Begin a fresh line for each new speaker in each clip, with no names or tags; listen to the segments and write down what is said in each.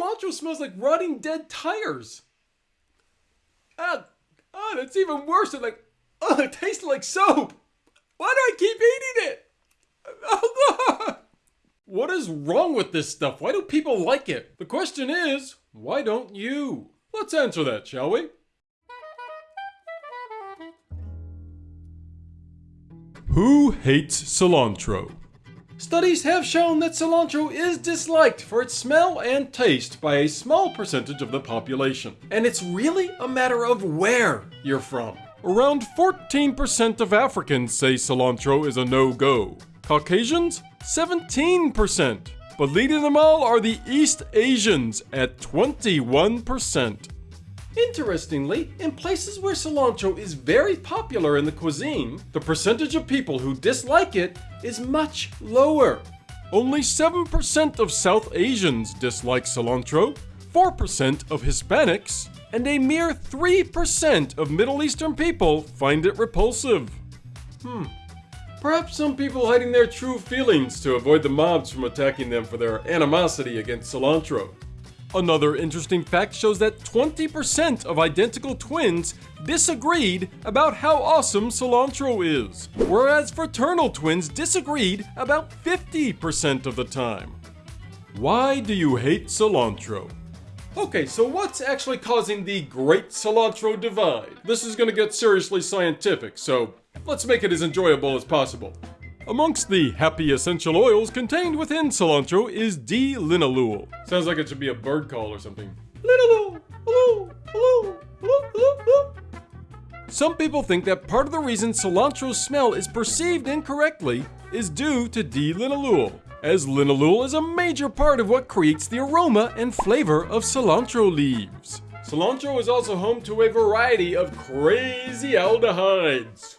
cilantro smells like rotting dead tires. Ah, oh, that's even worse. It like, oh, it tastes like soap. Why do I keep eating it? Oh, God. What is wrong with this stuff? Why do people like it? The question is, why don't you? Let's answer that, shall we? Who hates cilantro? Studies have shown that cilantro is disliked for its smell and taste by a small percentage of the population. And it's really a matter of where you're from. Around 14% of Africans say cilantro is a no-go. Caucasians? 17%. But leading them all are the East Asians at 21%. Interestingly, in places where cilantro is very popular in the cuisine, the percentage of people who dislike it is much lower. Only 7% of South Asians dislike cilantro, 4% of Hispanics, and a mere 3% of Middle Eastern people find it repulsive. Hmm. Perhaps some people hiding their true feelings to avoid the mobs from attacking them for their animosity against cilantro. Another interesting fact shows that 20% of identical twins disagreed about how awesome cilantro is, whereas fraternal twins disagreed about 50% of the time. Why do you hate cilantro? Okay, so what's actually causing the Great Cilantro Divide? This is gonna get seriously scientific, so let's make it as enjoyable as possible. Amongst the happy essential oils contained within cilantro is D-linalool. Sounds like it should be a bird call or something. Linalool, hello, hello, hello, hello, hello. Some people think that part of the reason cilantro's smell is perceived incorrectly is due to D-linalool, as linalool is a major part of what creates the aroma and flavor of cilantro leaves. Cilantro is also home to a variety of crazy aldehydes.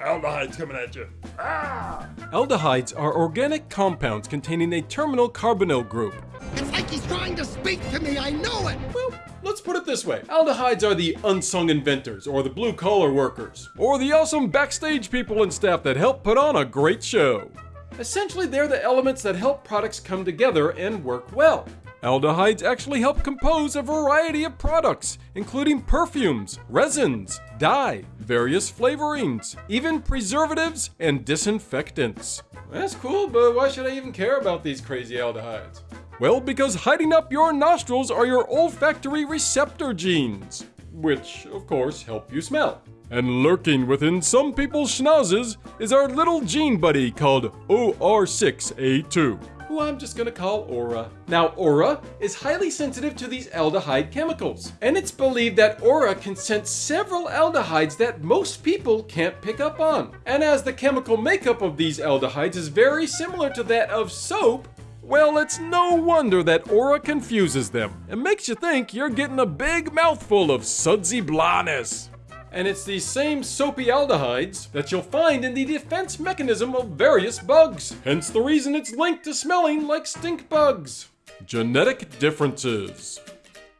Aldehydes coming at you. Aldehydes are organic compounds containing a terminal carbonyl group.
It's like he's trying to speak to me, I know it!
Well, let's put it this way. Aldehydes are the unsung inventors, or the blue collar workers, or the awesome backstage people and staff that help put on a great show. Essentially, they're the elements that help products come together and work well. Aldehydes actually help compose a variety of products, including perfumes, resins, dye, various flavorings, even preservatives and disinfectants. That's cool, but why should I even care about these crazy aldehydes? Well, because hiding up your nostrils are your olfactory receptor genes, which, of course, help you smell. And lurking within some people's schnauzes is our little gene buddy called OR6A2 who I'm just gonna call Aura. Now, Aura is highly sensitive to these aldehyde chemicals, and it's believed that Aura can sense several aldehydes that most people can't pick up on. And as the chemical makeup of these aldehydes is very similar to that of soap, well, it's no wonder that Aura confuses them and makes you think you're getting a big mouthful of sudsy blahness and it's these same soapy aldehydes that you'll find in the defense mechanism of various bugs. Hence the reason it's linked to smelling like stink bugs. Genetic differences.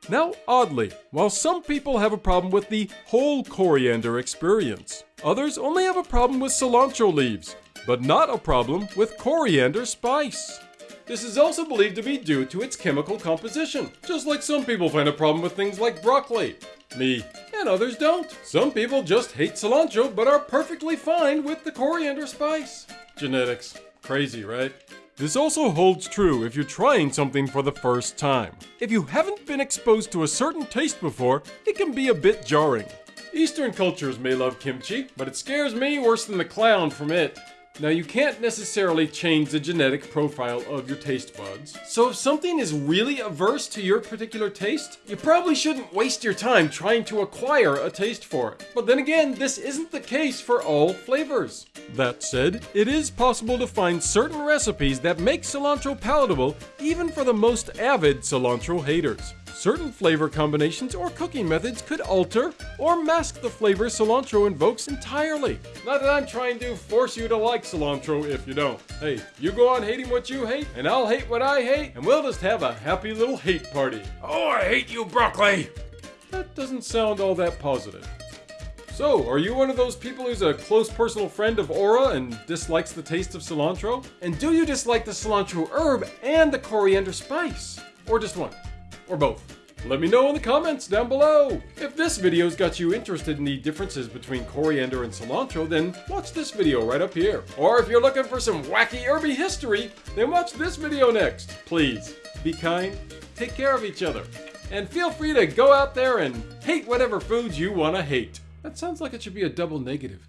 Now, oddly, while some people have a problem with the whole coriander experience, others only have a problem with cilantro leaves, but not a problem with coriander spice. This is also believed to be due to its chemical composition, just like some people find a problem with things like broccoli. Me. And others don't. Some people just hate cilantro but are perfectly fine with the coriander spice. Genetics. Crazy, right? This also holds true if you're trying something for the first time. If you haven't been exposed to a certain taste before, it can be a bit jarring. Eastern cultures may love kimchi, but it scares me worse than the clown from it. Now you can't necessarily change the genetic profile of your taste buds. So if something is really averse to your particular taste, you probably shouldn't waste your time trying to acquire a taste for it. But then again, this isn't the case for all flavors. That said, it is possible to find certain recipes that make cilantro palatable even for the most avid cilantro haters. Certain flavor combinations or cooking methods could alter or mask the flavor cilantro invokes entirely. Not that I'm trying to force you to like cilantro if you don't. Hey, you go on hating what you hate, and I'll hate what I hate, and we'll just have a happy little hate party. Oh, I hate you, broccoli! That doesn't sound all that positive. So, are you one of those people who's a close personal friend of Aura and dislikes the taste of cilantro? And do you dislike the cilantro herb and the coriander spice? Or just one? Or both? Let me know in the comments down below. If this video's got you interested in the differences between coriander and cilantro, then watch this video right up here. Or if you're looking for some wacky herby history, then watch this video next. Please, be kind, take care of each other, and feel free to go out there and hate whatever foods you want to hate. That sounds like it should be a double negative.